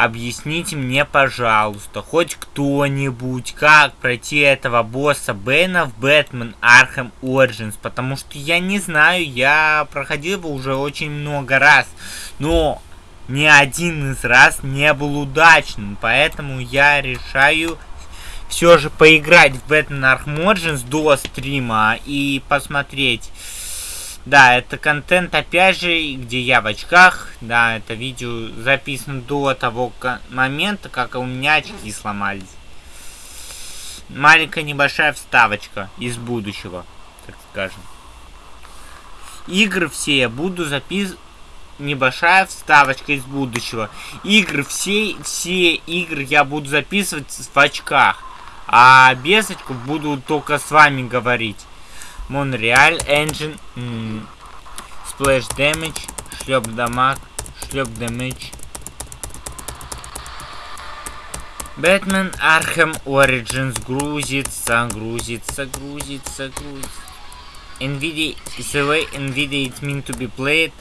Объясните мне, пожалуйста, хоть кто-нибудь, как пройти этого босса Бэна в Бэтмен Arkham Origins, потому что я не знаю, я проходил его уже очень много раз, но ни один из раз не был удачным, поэтому я решаю все же поиграть в Batman Arkham Origins до стрима и посмотреть. Да, это контент, опять же, где я в очках. Да, это видео записано до того момента, как у меня очки сломались. Маленькая небольшая вставочка из будущего, так скажем. Игры все я буду записывать небольшая вставочка из будущего. Игры, все, все игры я буду записывать в очках. А без очков буду только с вами говорить. Монреаль, Engine, Splash Damage, шлеп дамаг, шлеп Damage. Бэтмен Архем Origins грузится, грузится, грузится, грузится. NVIDIA is the way NVIDIA is meant to be played.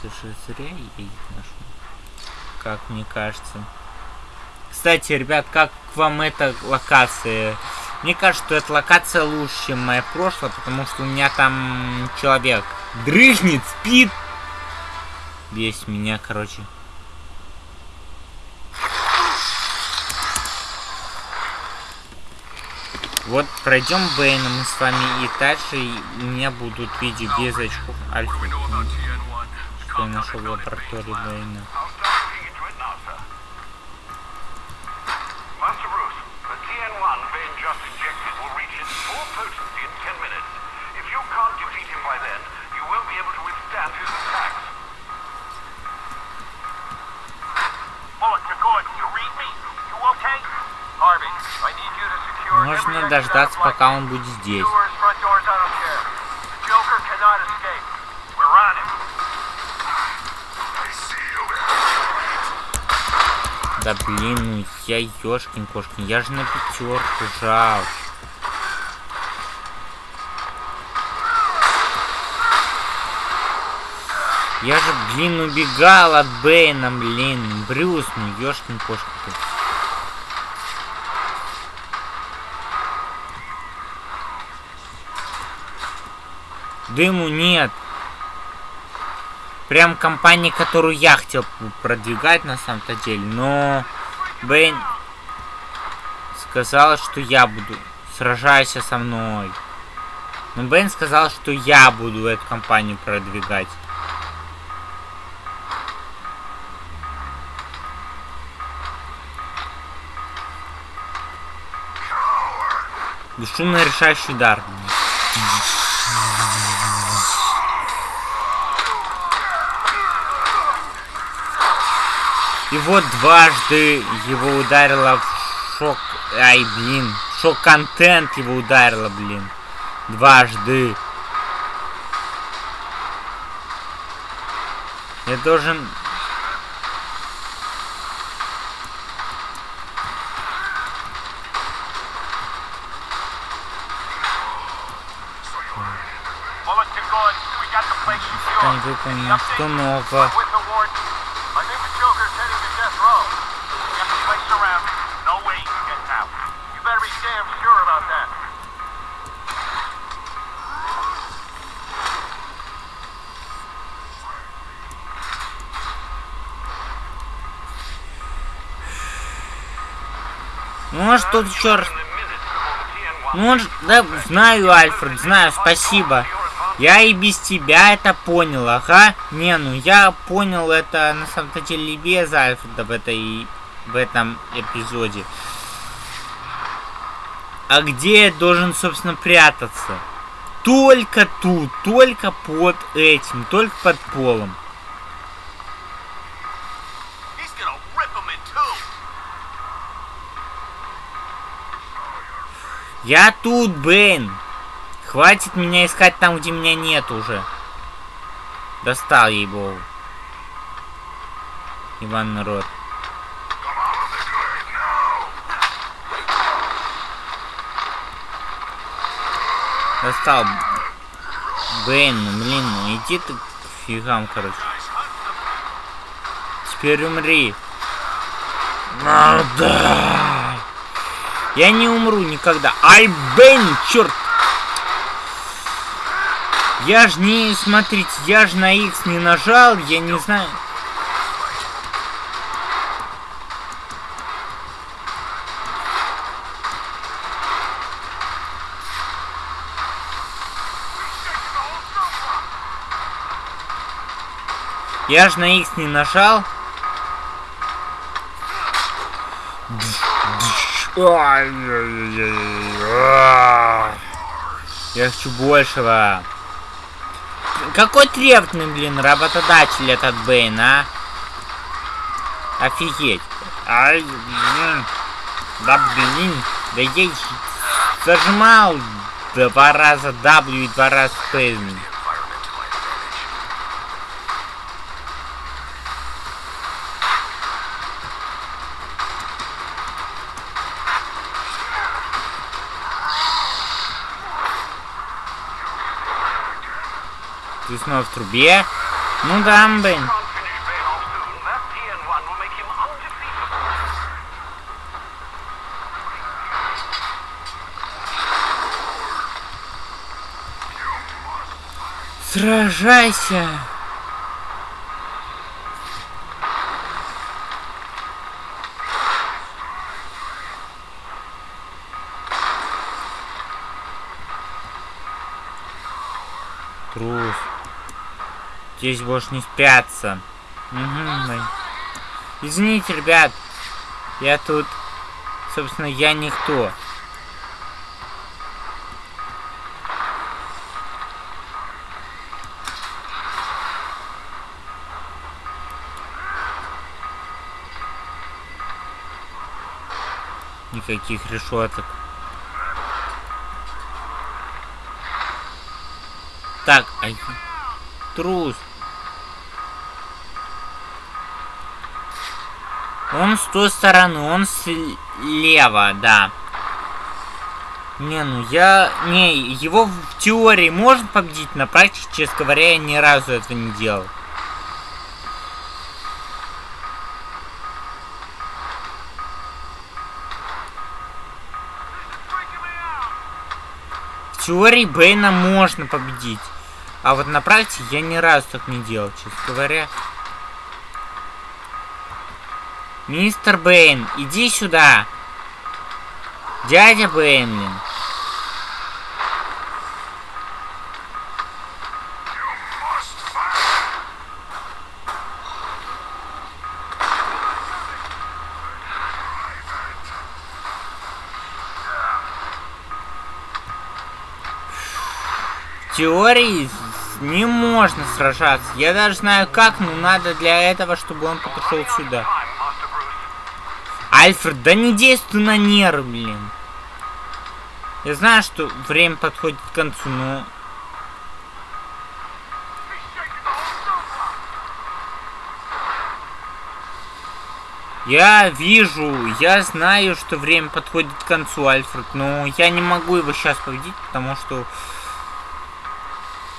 Слушай, зря я их нашел. Как мне кажется. Кстати, ребят, как вам эта локация? Мне кажется, что эта локация лучше, чем моя прошлая, потому что у меня там человек дрыхнет, спит. Весь меня, короче. Вот пройдем Бэйна мы с вами и дальше и у меня будут видео без очков альфа что я нашел в лаборатории Бэйна. Дождаться, пока он будет здесь. Да блин, ну я ёшкин кошкин, я же на пятерку жал. Я же, блин, убегал от Бэйна, блин. Брюс, ну ёшкин кошкин. Дыму нет. Прям компания, которую я хотел продвигать на самом-то деле. Но Бэйн сказала, что я буду. Сражайся со мной. Но Бэйн сказал, что я буду эту компанию продвигать. Бесшумный решающий удар. И вот дважды его ударило в шок... Ай, блин. Шок-контент его ударило, блин. Дважды. Я должен... Выполнено что нового. Тут черт. Может, да, знаю, Альфред, знаю, спасибо. Я и без тебя это понял, ага. Не, ну я понял это на самом-то деле без Альфреда в этой в этом эпизоде. А где я должен, собственно, прятаться? Только тут, только под этим, только под полом. Я тут, Бэйн. Хватит меня искать там, где меня нет уже. Достал ей-богу. Иван народ. Достал. Бэйн, ну блин, ну иди ты к фигам, короче. Теперь умри. Да. Я не умру никогда. Ай, Бэйн, черт. Я ж не, смотрите, я ж на X не нажал, я не знаю. Я ж на X не нажал. Я хочу большего. Какой требный, блин, работодатель этот Бейн, а? Офигеть. Ай, блин. Да блин. Да я зажимал два раза W и два раза Space. Снова в трубе? Ну да, блин. Сражайся! Здесь больше не спрятаться. Угу, Извините, ребят. Я тут... Собственно, я никто. Никаких решеток. Так, а... Трус. Он с той стороны, он слева, да. Не, ну я... Не, его в теории можно победить, на практике, честно говоря, я ни разу этого не делал. В теории Бэйна можно победить. А вот на практике я ни разу так не делал, честно говоря. Мистер Бэйн, иди сюда. Дядя Бэйн, теории не можно сражаться. Я даже знаю как, но надо для этого, чтобы он подошел сюда. Альфред, да не действуй на нервы, блин. Я знаю, что время подходит к концу, но... Я вижу, я знаю, что время подходит к концу, Альфред, но я не могу его сейчас победить, потому что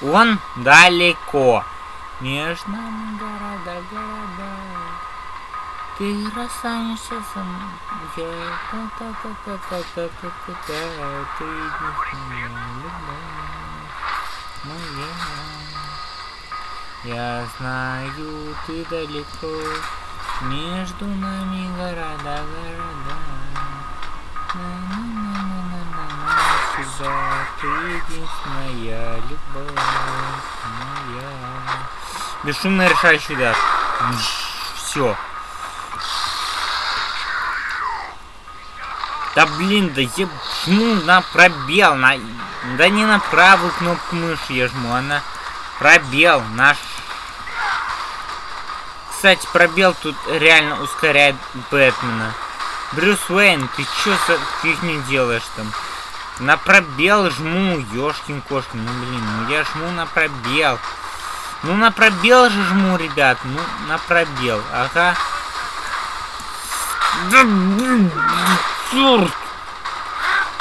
он далеко. Между нами. Ты расстанешься со мной. Ты моя. Я знаю, ты далеко. Между нами города, города. На -на -на тебя, ты единственная любовь моя. Бесшумно решающий удар. Все. Да блин, да я жму на пробел, на... Да не на правую кнопку мыши я жму, а на пробел, наш... Кстати, пробел тут реально ускоряет Бэтмена. Брюс Уэйн, ты чё за фигню делаешь там? На пробел жму, ёшкин кошкин. Ну блин, ну я жму на пробел. Ну на пробел же жму, ребят. Ну на пробел. Ага. Да блин, черт.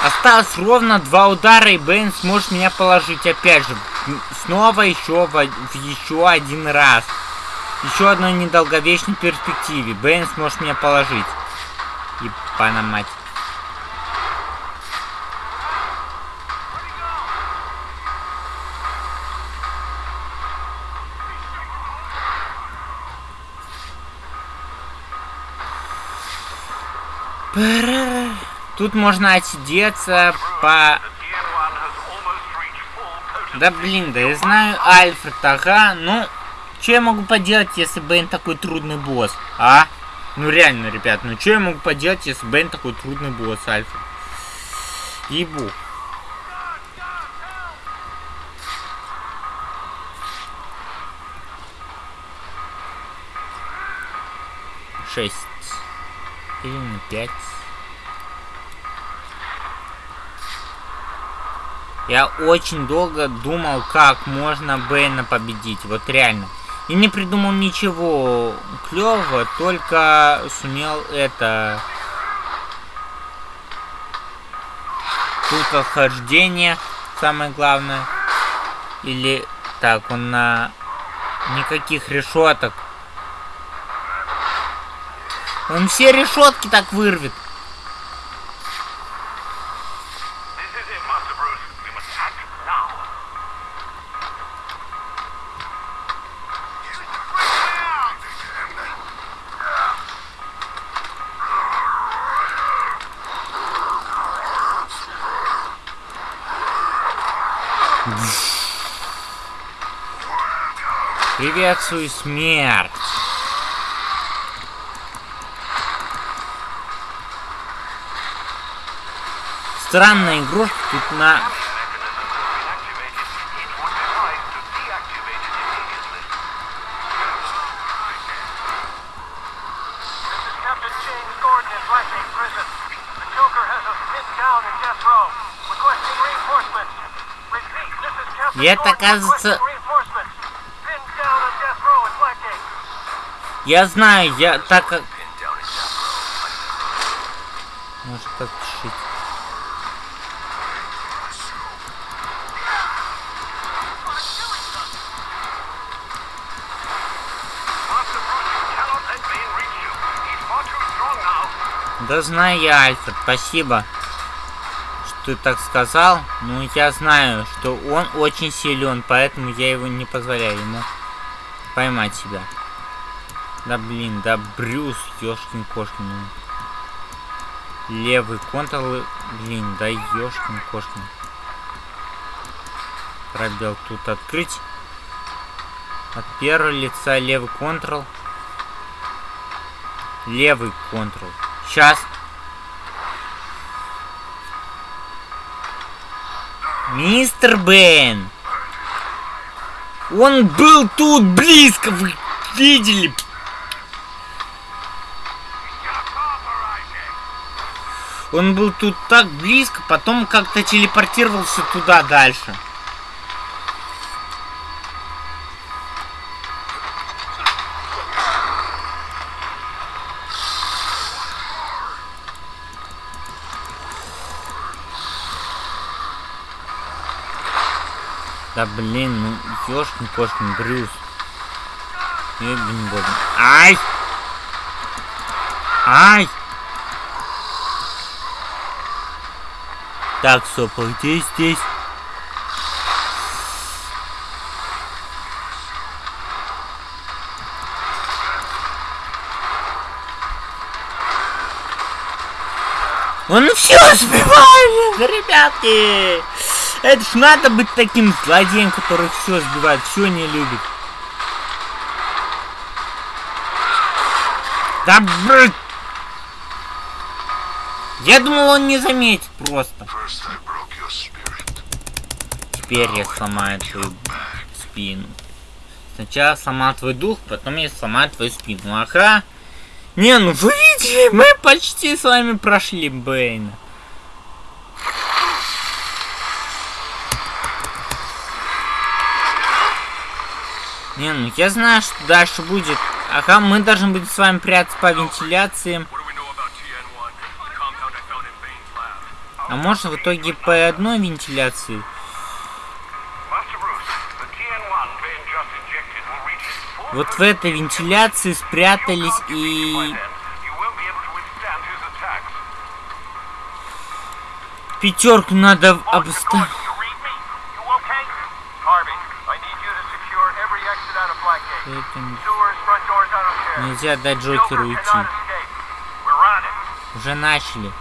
Осталось ровно два удара, и Бэйн сможет меня положить. Опять же, снова еще в, в еще один раз. Еще одной недолговечной перспективе. Бэйн сможет меня положить. Ебана мать. Тут можно отсидеться по... Да блин, да я знаю Альфред, ага, ну... Что я могу поделать, если Бэйн такой трудный босс, а? Ну реально, ребят, ну что я могу поделать, если Бэйн такой трудный босс, Альфред? Ебу. Шесть. Или пять. Я очень долго думал, как можно Бэйна победить. Вот реально. И не придумал ничего клевого, только сумел это... Тут отхождение, самое главное. Или... Так, он на... Никаких решеток. Он все решетки так вырвет. Приветствую смерть. Странная игрушка тут на... И это, кажется... Я знаю, я так как... Может подпишите. Да знаю я, Альфред, спасибо, что ты так сказал. Но я знаю, что он очень силен, поэтому я его не позволяю ему поймать себя. Да блин, да Брюс, ёшкин кошкин. Левый контрол, блин, да ёшкин кошкин. Пробел тут открыть. От первого лица левый контрол. Левый контрол. Сейчас. Мистер Бен. Он был тут близко, вы видели? Он был тут так близко, потом как-то телепортировался туда дальше. Да блин, ну ёшкин кошкин Брюс. Ебень. Ай! Ай! Так, Сопа, где здесь? Он все сбивает, ребятки! Это ж надо быть таким злодеем, который все сбивает, все не любит. Да брат! Я думал, он не заметит просто. Теперь я сломаю твою спину. Сначала сломал твой дух, потом я сломаю твою спину. Ага. Не, ну вы видели, мы почти с вами прошли Бэйна. Не, ну я знаю, что дальше будет. Ага, мы должны быть с вами прятаться по вентиляции. А можно в итоге по одной вентиляции? Вот в этой вентиляции спрятались и... Пятерку надо обставить. Нельзя дать Джокеру уйти. Уже начали.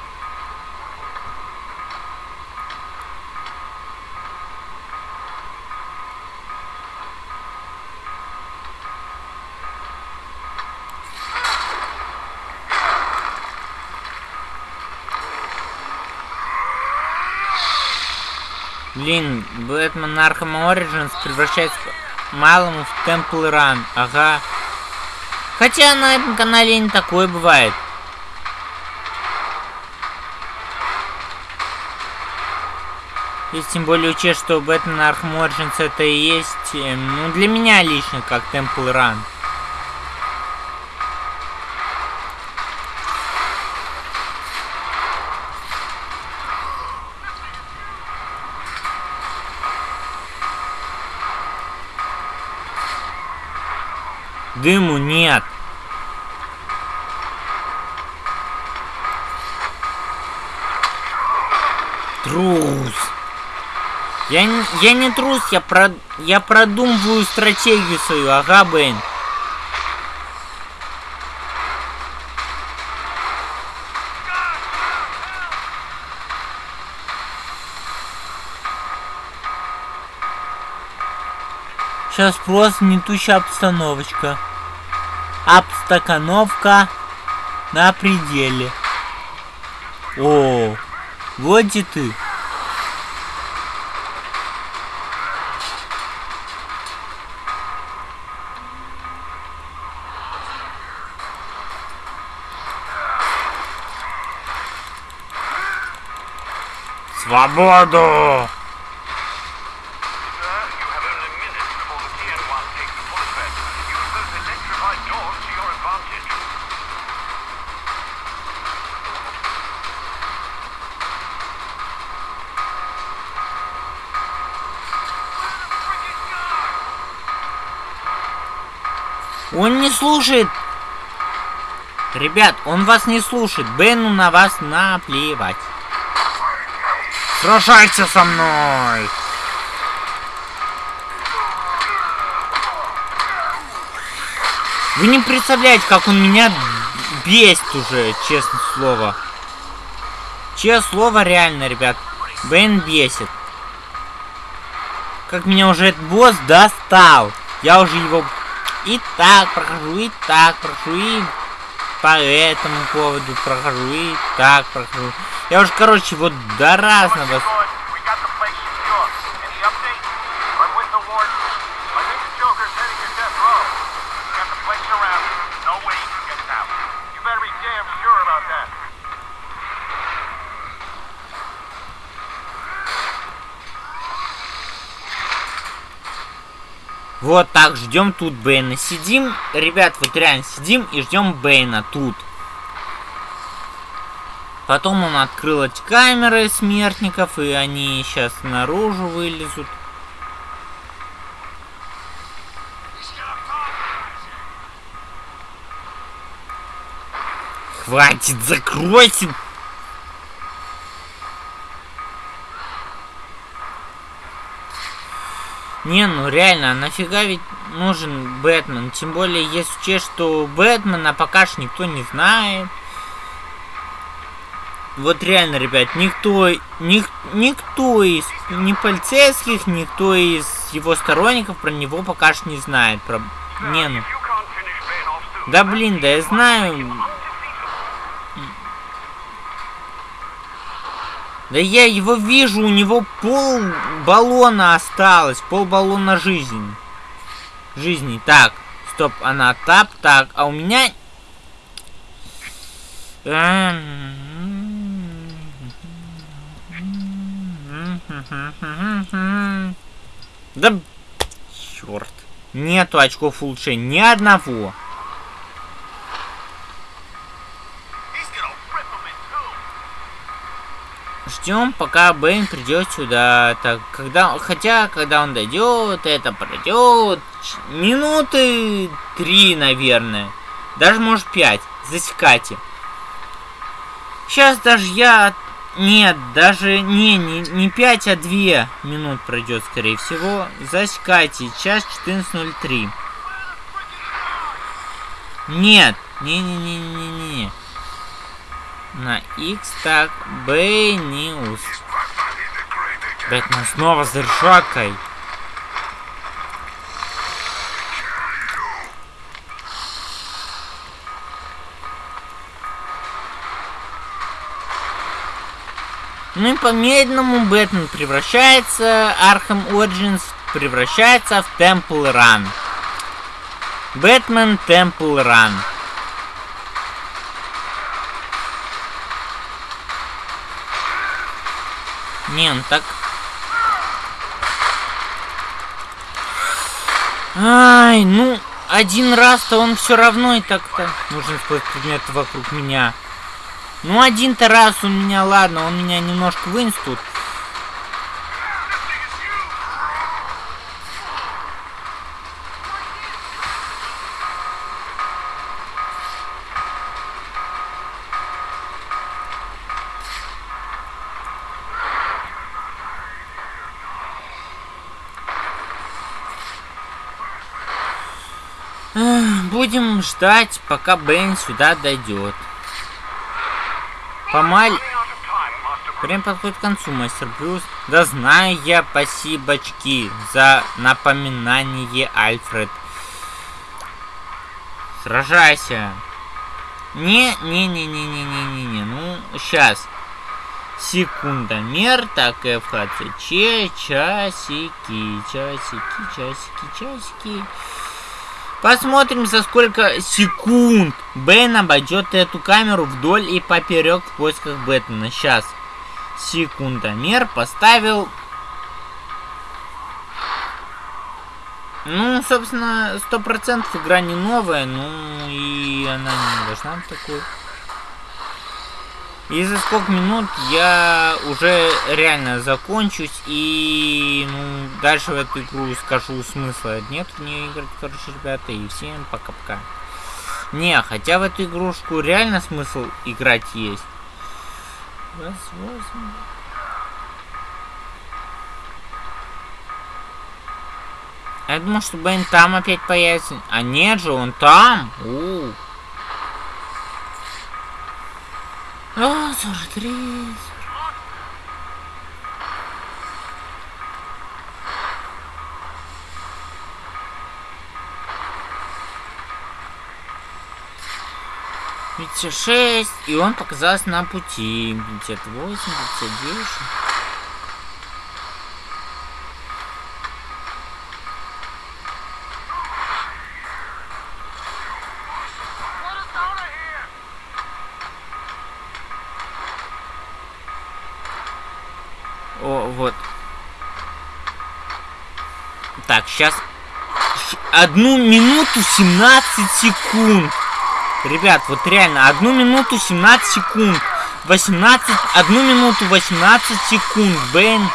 Блин, Бэтмен Arkham Origins превращается малому в Temple Run. Ага. Хотя на этом канале не такое бывает. И тем более учесть, что Бэтмен Arkham Origins это и есть, эм, ну, для меня лично, как Temple Run. Дыму нет. Трус. Я, не, я не трус, я, про, я продумываю стратегию свою, ага, Бэйн. Сейчас просто нетущая обстановочка. Обстакановка на пределе. О, вот и ты. Свободу! Он не слушает. Ребят, он вас не слушает. Бену на вас наплевать. Сражайся со мной! Вы не представляете, как он меня бесит уже, честное слово. Честное слово, реально, ребят. Бен бесит. Как меня уже этот босс достал. Я уже его и так прохожу, и так прохожу, и по этому поводу прохожу, и так прохожу. Я уже, короче, вот до разного... Вот так, ждем тут Бэйна. Сидим, ребят, вот реально сидим и ждем Бэйна тут. Потом он открыл эти камеры смертников, и они сейчас наружу вылезут. Хватит, закройся! Не, ну реально, а нафига ведь нужен Бэтмен? Тем более, если учесть, что Бэтмена пока что никто не знает. Вот реально, ребят, никто, ник, никто из, ни полицейских, никто из его сторонников про него пока что не знает. Про... Не, ну. Да блин, да я знаю. Да я его вижу, у него пол баллона осталось, пол баллона жизни. Жизни. Так, стоп, она тап, так, а у меня... Да, черт. Нету очков улучшения, ни одного. Ждем, пока Бэйн придет сюда. Так, когда, хотя, когда он дойдет, это пройдет минуты три, наверное. Даже, может, пять. Засекайте. Сейчас даже я... Нет, даже не, не, не 5, а 2 минут пройдет, скорее всего. Засекайте. Час 14.03. Нет. Не-не-не-не-не. На X так. Б Ньюс. Бэтмен снова с ржакой. Ну и по медленному Бэтмен превращается, Arkham Origins превращается в Temple Run. Бэтмен Temple Run. Не, он так... Ай, ну, один раз-то он все равно и так-то нужен использовать предметы вокруг меня. Ну, один-то раз у меня, ладно, он меня немножко вынес тут. Ждать, пока Бен сюда дойдет. Помаль... Время подходит к концу, мастер Брюс. Да знаю я, спасибочки за напоминание, Альфред. Сражайся. Не, не, не, не, не, не, не, не. Ну, сейчас. Секундомер, так, ФХЦЧ, часики, часики, часики, часики. Посмотрим, за сколько секунд Бен обойдет эту камеру вдоль и поперек в поисках Бэтмена. Сейчас. Секундомер поставил... Ну, собственно, сто процентов игра не новая, ну и она не должна быть такой. И за сколько минут я уже реально закончусь и ну, дальше в эту игру скажу смысла нет в нее играть, короче, ребята, и всем пока-пока. Не, хотя в эту игрушку реально смысл играть есть. Я думал, что Бен там опять появится. А нет же, он там. У -у. А, 43. Видите, шесть, и он показался на пути. 58, 59. Сейчас... Одну минуту 17 секунд. Ребят, вот реально, одну минуту 17 секунд. 18... Одну минуту 18 секунд, Бен.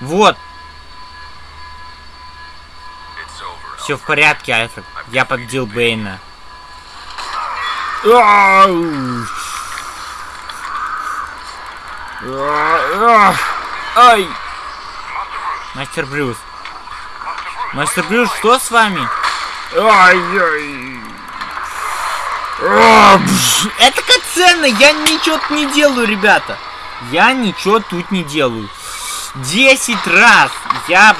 Вот. Все в порядке, Альфред. Я победил Бэйна. Ай! Мастер Брюс. Мастер Брюс, что с вами? Ай-яй. Это как ценно, я ничего тут не делаю, ребята. Я ничего тут не делаю. Десять раз я...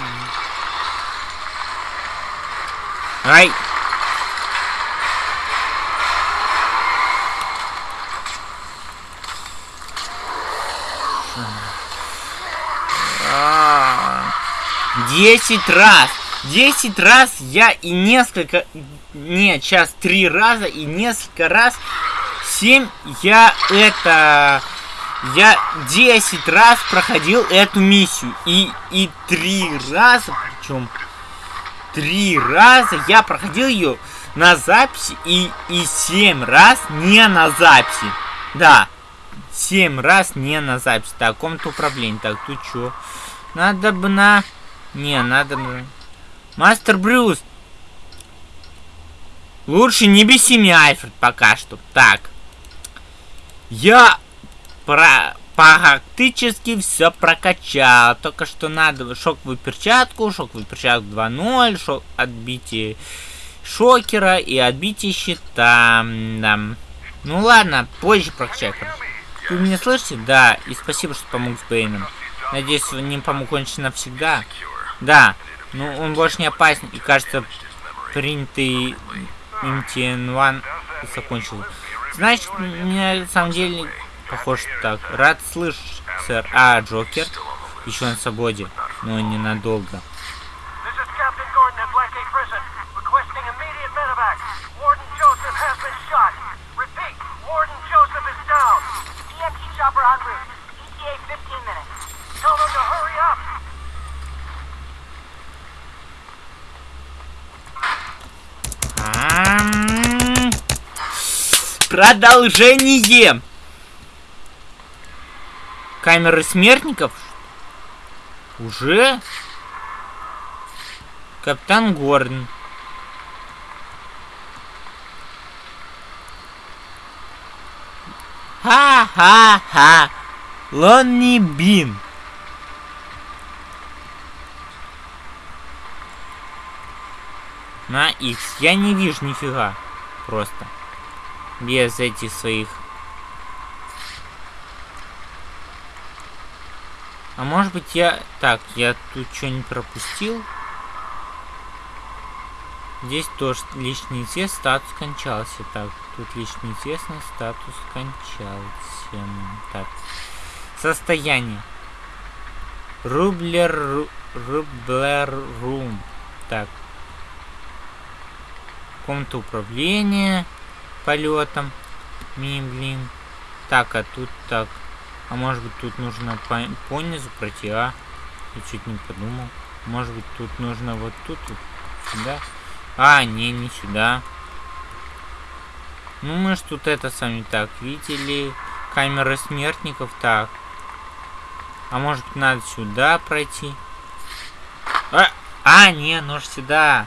Ай, Десять раз! Десять раз я и несколько... Нет, сейчас три раза и несколько раз... Семь я это... Я 10 раз проходил эту миссию. И, и три раза, причем три раза я проходил ее на записи и, и 7 раз не на записи. Да, 7 раз не на записи. Так, комната управления. Так, тут что? Надо бы на... Не, надо. Мастер Брюс! Лучше не беси меня, Альфред, пока что. Так. Я про практически все прокачал. Только что надо шоковую перчатку, шоковую перчатку 2.0, шок, отбитие шокера и отбитие щита. Да. Ну ладно, позже прокачаю. Вы меня слышите? Да, и спасибо, что помог с Бэйном. Надеюсь, он не помог кончить навсегда. Да, ну он больше не опасен и кажется принятый MTN1 закончил. Значит, мне на самом деле похож так. Рад слышать, сэр. А, Джокер? Еще на свободе, но ненадолго. Продолжение. Камеры смертников? Уже? Капитан Горн. Ха-ха-ха. Лонни Бин. На X. Я не вижу нифига. Просто. Без этих своих... А может быть я... Так, я тут что-нибудь пропустил? Здесь тоже личный известный статус кончался. Так, тут личный известный статус кончался. Так. Состояние. Рублер... Рублер рум. Так. Комната управления полетом. Мимблин. Так, а тут так. А может быть тут нужно по, по низу пройти, а? Я чуть не подумал. Может быть тут нужно вот тут, вот сюда. А, не, не сюда. Ну мы ж тут это сами так видели. Камера смертников, так. А может надо сюда пройти? А, а не, ну ж сюда.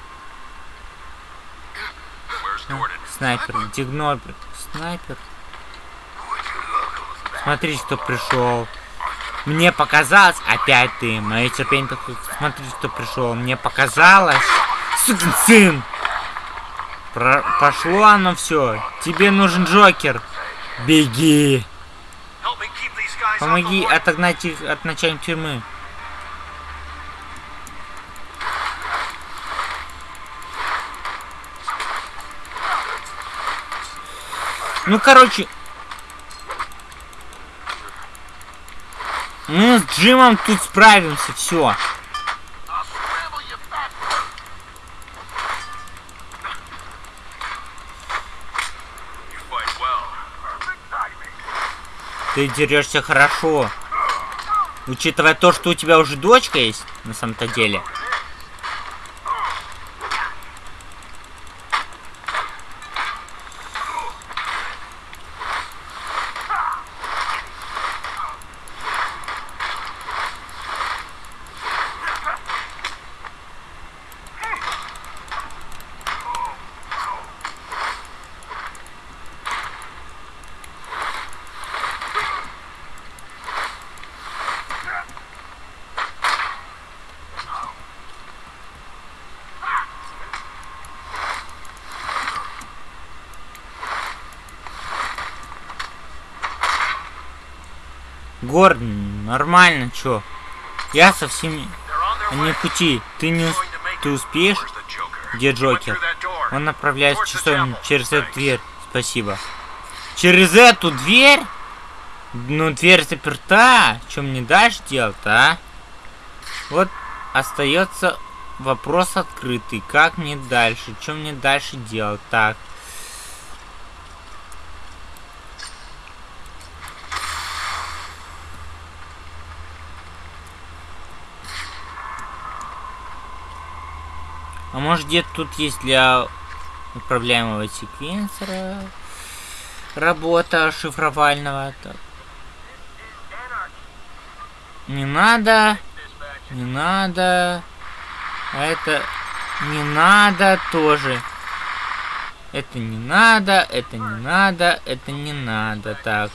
Снайпер, где Гнорберт? Снайпер. Смотри, кто пришел. Мне показалось, опять ты, мое терпение такое, смотри, кто пришел. Мне показалось, сукин сын. Про пошло оно все. Тебе нужен Джокер. Беги. Помоги отогнать их от начальника тюрьмы. Ну, короче... Мы с Джимом тут справимся, все. Ты дерешься хорошо. Учитывая то, что у тебя уже дочка есть, на самом-то деле. Гордон, нормально, чё? Я со всеми... Они пути. Ты не... Ты успеешь? Где Джокер? Он направляется в часовню через эту дверь. Спасибо. Через эту дверь? Ну, дверь заперта. Что мне дальше делать, а? Вот остается вопрос открытый. Как мне дальше? Что мне дальше делать? Так. Может где-то тут есть для управляемого секвенсора. Работа шифровального. Так. Не надо. Не надо. А это не надо тоже. Это не надо, это не надо, это не надо. Так.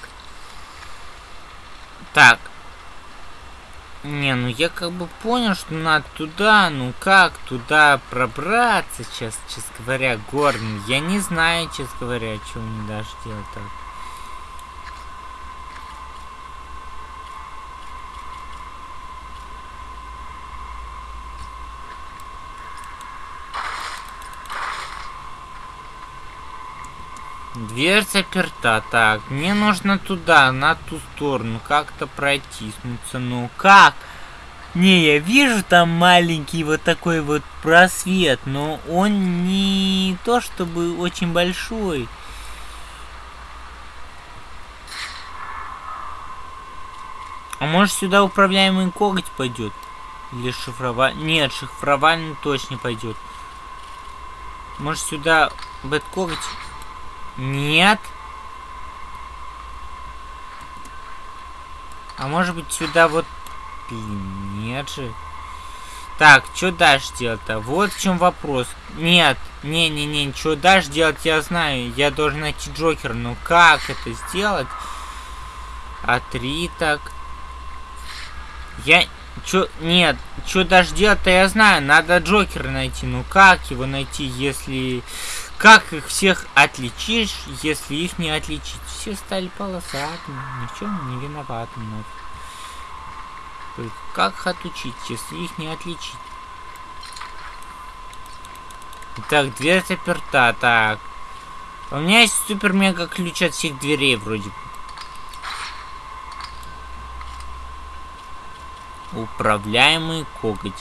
Так. Не, ну я как бы понял, что надо туда, ну как туда пробраться, сейчас, честно говоря, Горн. Я не знаю, честно говоря, что мне даже делать так. Дверь заперта. Так, мне нужно туда, на ту сторону, как-то протиснуться. Ну как? Не, я вижу там маленький вот такой вот просвет, но он не то чтобы очень большой. А может сюда управляемый коготь пойдет? Или шифровальный? Нет, шифровальный точно пойдет. Может сюда бэт? Нет. А может быть сюда вот... Нет же. Так, что дальше делать-то? Вот в чем вопрос. Нет, не-не-не, что дальше делать, я знаю. Я должен найти Джокера. Но как это сделать? А три так. Я... Чё... Нет, что дальше делать-то я знаю. Надо Джокера найти. Ну как его найти, если... Как их всех отличишь, если их не отличить? Все стали полосатыми, ни в чем не виноватыми. Только как их отучить, если их не отличить? Так, дверь заперта, так. У меня есть супер-мега ключ от всех дверей вроде бы. Управляемый коготь.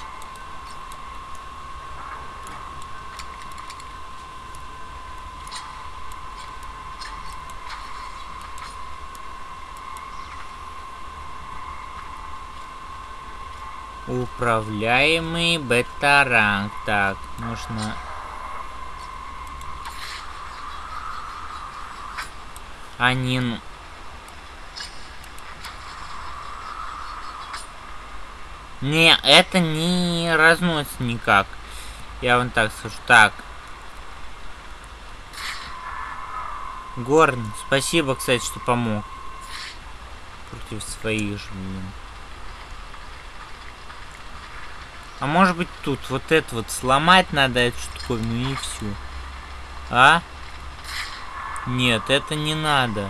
Управляемый бета-ранг. Так, нужно... Они... Не, это не разносится никак. Я вам так скажу. Так. Горн, спасибо, кстати, что помог. Против своих же, блин. А может быть тут вот это вот сломать надо эту штуковину и все. А? Нет, это не надо.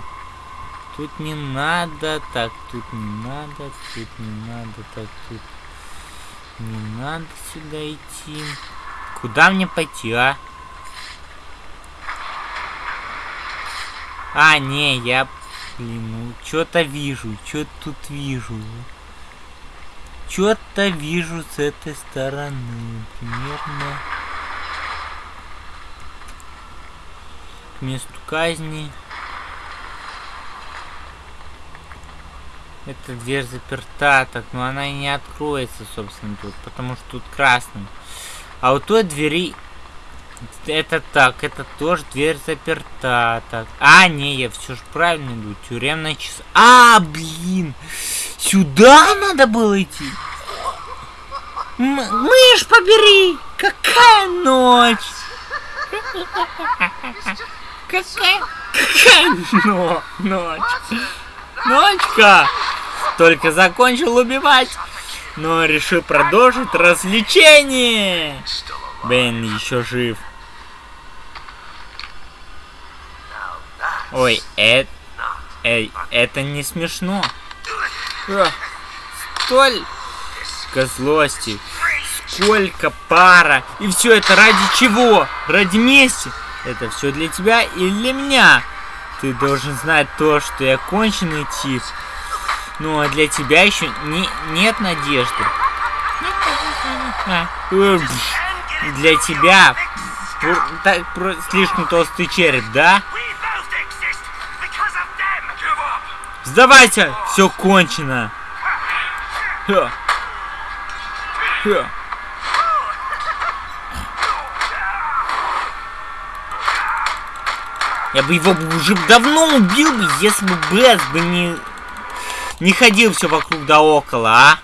Тут не надо, так, тут не надо, тут не надо, так, тут не надо сюда идти. Куда мне пойти, а? А, не, я, блин, ну, что-то вижу, что тут вижу. Что-то вижу с этой стороны. Примерно к месту казни. Эта дверь заперта, так, но она и не откроется, собственно, тут, потому что тут красный. А у той двери... Это так, это тоже дверь заперта, так. А, не, я все же правильно иду. Тюремная час... А, блин! Сюда надо было идти. М мышь побери! Какая ночь! Какая, какая но ночь? Ночка! Только закончил убивать, но решил продолжить развлечение. Бен еще жив. Ой, это... Эй, это не смешно. Столь злости. Сколько пара. И все это ради чего? Ради мести? Это все для тебя или для меня? Ты должен знать то, что я конченый тип. Ну а для тебя еще не, нет надежды. Для тебя так, слишком толстый череп, да? Сдавайся! Все кончено! Ха. Ха. Я бы его уже давно убил бы, если бы Бэс бы не... Не ходил все вокруг да около, а?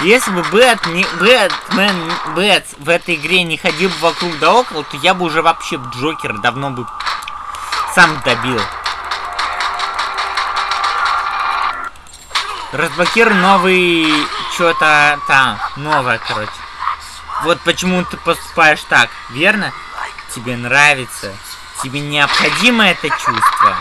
Если бы Бэт, не, Бэтмен, Бэт в этой игре не ходил бы вокруг да около, то я бы уже вообще Джокера давно бы сам добил. Разблокируй новый... Что-то там. Новое, короче. Вот почему ты поступаешь так, верно? Тебе нравится. Тебе необходимо это чувство.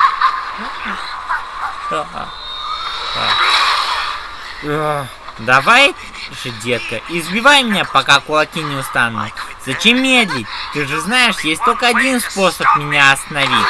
Давай же, детка, избивай меня, пока кулаки не устанут. Зачем медлить? Ты же знаешь, есть только один способ меня остановить.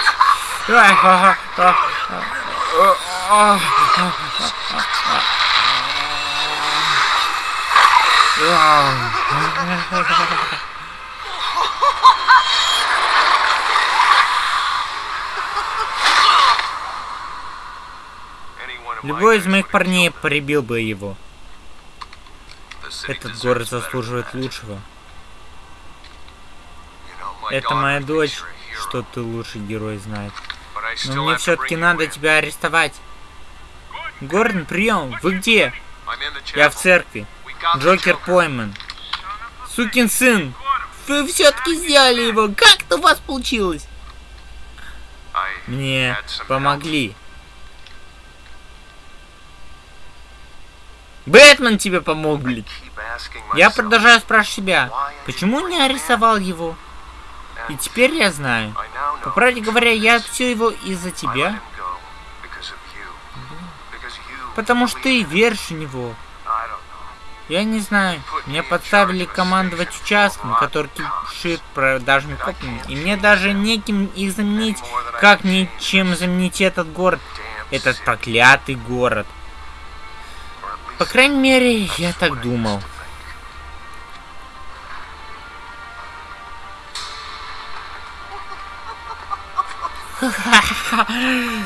Любой из моих парней прибил бы его. Этот город заслуживает лучшего. Это моя дочь, что ты лучший герой знает. Но мне все-таки надо тебя арестовать. Гордон, прием! Вы где? Я в церкви. Джокер пойман. Сукин сын! Вы все-таки сделали его! Как это у вас получилось? Мне помогли. Бэтмен тебе помог, блин. Я продолжаю спрашивать себя, почему не арестовал его? И теперь я знаю. По правде говоря, я все его из-за тебя. Потому что ты веришь в него. Я не знаю. Мне подставили командовать участком, который кишит продажными копами. И мне даже неким их заменить, как ничем заменить этот город. Этот проклятый город. По крайней мере, я так думал.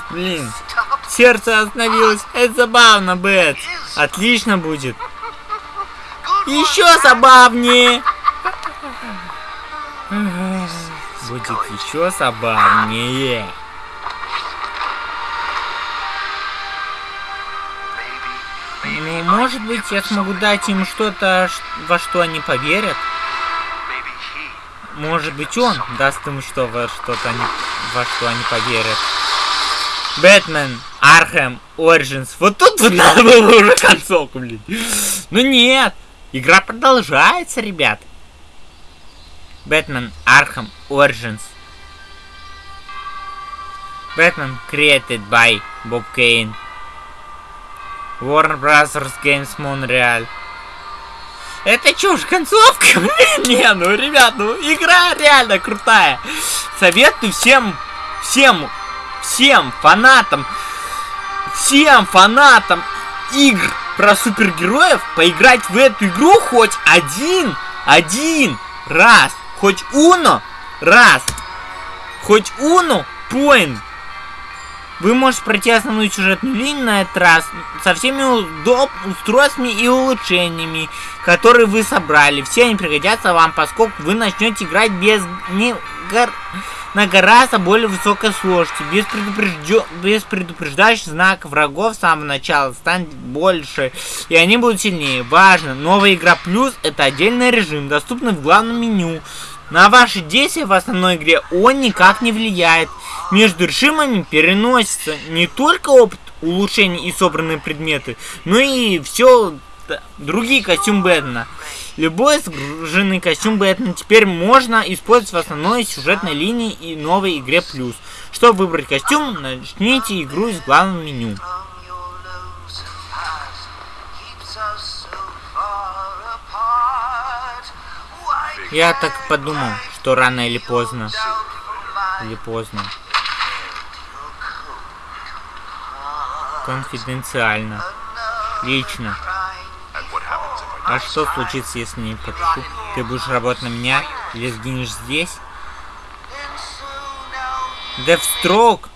Блин, сердце остановилось. Это забавно, Бет. Отлично будет. Еще забавнее. Будет еще забавнее. Ну, может быть, я смогу дать им что-то, во что они поверят. Может быть, он даст им что во что-то они, во что они поверят. Бэтмен, Архем, Origins. Вот тут надо было уже концовку, блин. Ну нет. Игра продолжается, ребят. Бэтмен, Архем, Origins. Бэтмен created by Bob Kane. Warner Brothers Games Montreal. Это чушь, концовка? Не, ну, ребят, ну, игра реально крутая. Советую всем, всем, всем фанатам, всем фанатам игр про супергероев поиграть в эту игру хоть один, один раз. Хоть уно раз. Хоть уно point вы можете пройти основную сюжетную линию на этот раз со всеми удоб устройствами и улучшениями, которые вы собрали. Все они пригодятся вам, поскольку вы начнете играть без не гор... на гораздо более высокой сложности, без, предупреждё... без предупреждающих знаков врагов с самого начала станет больше, и они будут сильнее. Важно, новая игра плюс это отдельный режим, доступный в главном меню. На ваши действия в основной игре он никак не влияет. Между режимами переносится не только опыт улучшений и собранные предметы, но и все другие костюм Бэтмена. Любой сгруженный костюм Бэтмена теперь можно использовать в основной сюжетной линии и новой игре плюс. Чтобы выбрать костюм, начните игру из главного меню. Я так подумал, что рано или поздно. Или поздно. Конфиденциально. Лично. А что случится, если не подпишу? Ты будешь работать на меня или сгинешь здесь? Девстрок!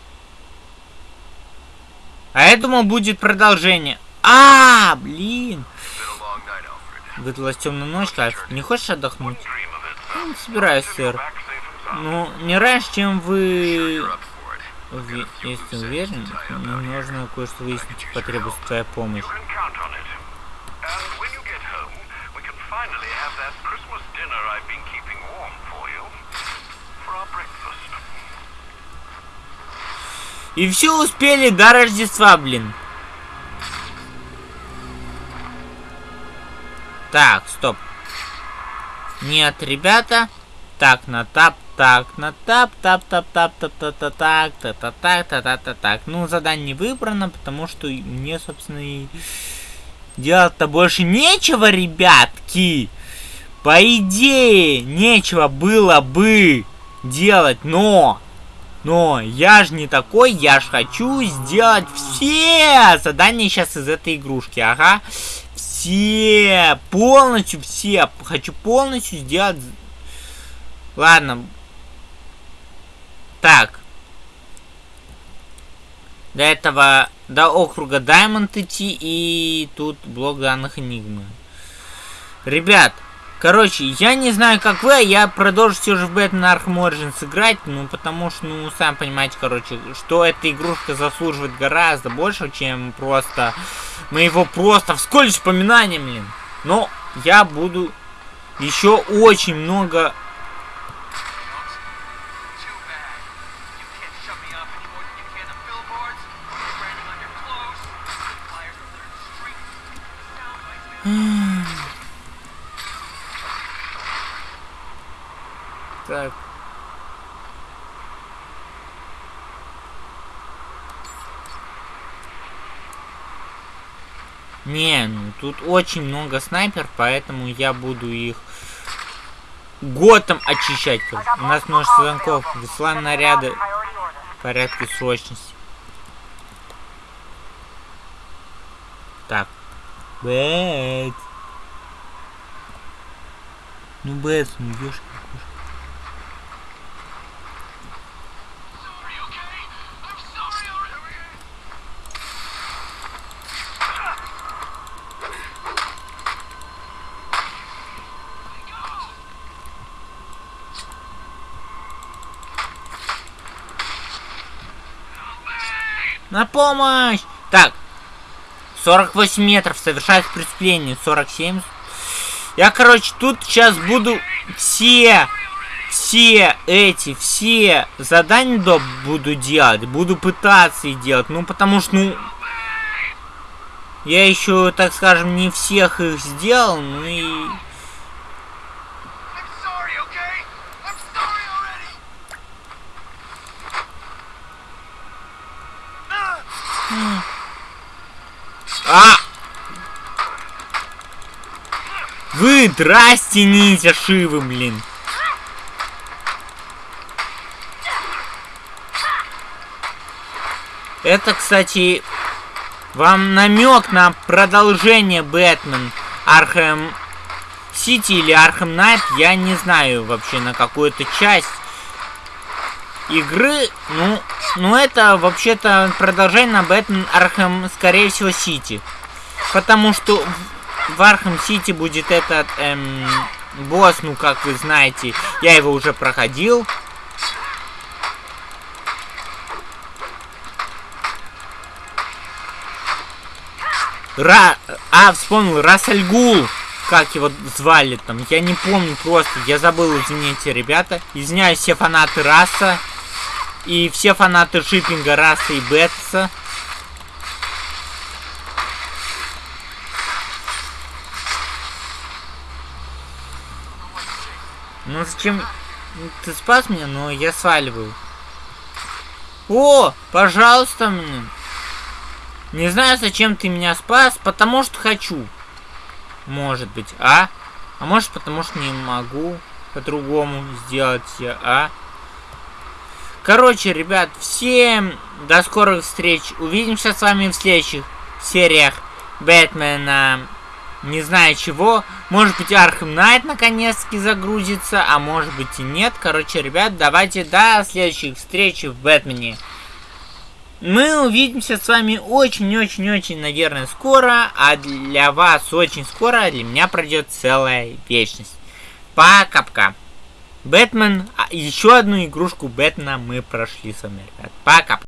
А я думал, будет продолжение. А, блин! Выдалась темная ночь, Кайф. Не хочешь отдохнуть? Собираюсь, сэр. Ну, не раньше, чем вы... Ви... Если уверен, мне нужно кое-что выяснить, потребуется твоя помощь. И все успели до Рождества, блин. Так, стоп. Нет, ребята. Так, на тап, так, на тап, тап, тап, тап, тап, тап, тап, так, та, та, та, та, та, та, так. Ну, задание выбрано, потому что мне, собственно, и делать-то больше нечего, ребятки. По идее, нечего было бы делать, но... Но я же не такой, я же хочу сделать все задания сейчас из этой игрушки, ага. Все, полностью все. Хочу полностью сделать... Ладно. Так. До этого, до округа Даймонд идти и тут блок данных Энигмы. Ребят, Короче, я не знаю, как вы, а я продолжу все же в Batman Arkham Origins играть, ну, потому что, ну, сам понимаете, короче, что эта игрушка заслуживает гораздо больше, чем просто моего просто вскользь вспоминания, блин. Но я буду еще очень много Так. Не, ну тут очень много снайпер, поэтому я буду их потом очищать. У нас множество звонков. Высылаем наряды в порядке срочности. Так. Бэт. Ну, Бэт, ну, ешь. На помощь! Так. 48 метров. Совершает преступление. 47. Я, короче, тут сейчас буду все, все эти, все задания до буду делать. Буду пытаться их делать. Ну, потому что, ну... Я еще, так скажем, не всех их сделал, ну и... А! Вы здрасте, нитя шивы, блин. Это, кстати, вам намек на продолжение Бэтмен Архем Сити или Архем Найт, я не знаю вообще на какую-то часть игры. Ну, ну это вообще-то продолжение на Бэтмен Архем, скорее всего, Сити. Потому что в Архем Сити будет этот эм, босс, ну как вы знаете, я его уже проходил. Ра... А, вспомнил, Рассельгул. Как его звали там, я не помню просто, я забыл, извините, ребята. Извиняюсь, все фанаты Раса. И все фанаты шиппинга Раса и Бетса. Ну зачем... Ты спас меня, но я сваливаю. О, пожалуйста, мне. Не знаю, зачем ты меня спас, потому что хочу. Может быть, а? А может, потому что не могу по-другому сделать, а? Короче, ребят, всем до скорых встреч. Увидимся с вами в следующих сериях Бэтмена. Не знаю чего. Может быть, Архем Найт наконец-таки загрузится, а может быть и нет. Короче, ребят, давайте до следующих встреч в Бэтмене. Мы увидимся с вами очень-очень-очень, наверное, скоро. А для вас очень скоро, а для меня пройдет целая вечность. Пока-пока. Бэтмен, а еще одну игрушку Бэтмена мы прошли с вами, ребят. Пока.